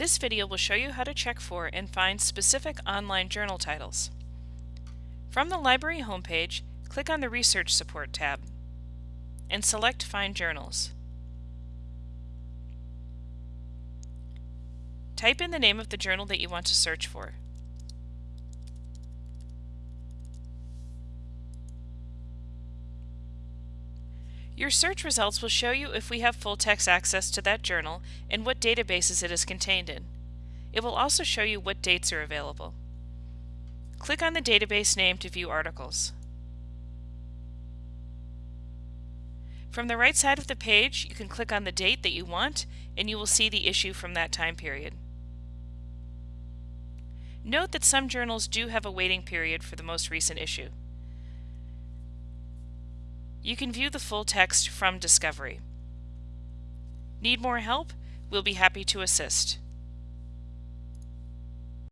This video will show you how to check for and find specific online journal titles. From the library homepage, click on the Research Support tab and select Find Journals. Type in the name of the journal that you want to search for. Your search results will show you if we have full text access to that journal and what databases it is contained in. It will also show you what dates are available. Click on the database name to view articles. From the right side of the page, you can click on the date that you want and you will see the issue from that time period. Note that some journals do have a waiting period for the most recent issue. You can view the full text from Discovery. Need more help? We'll be happy to assist.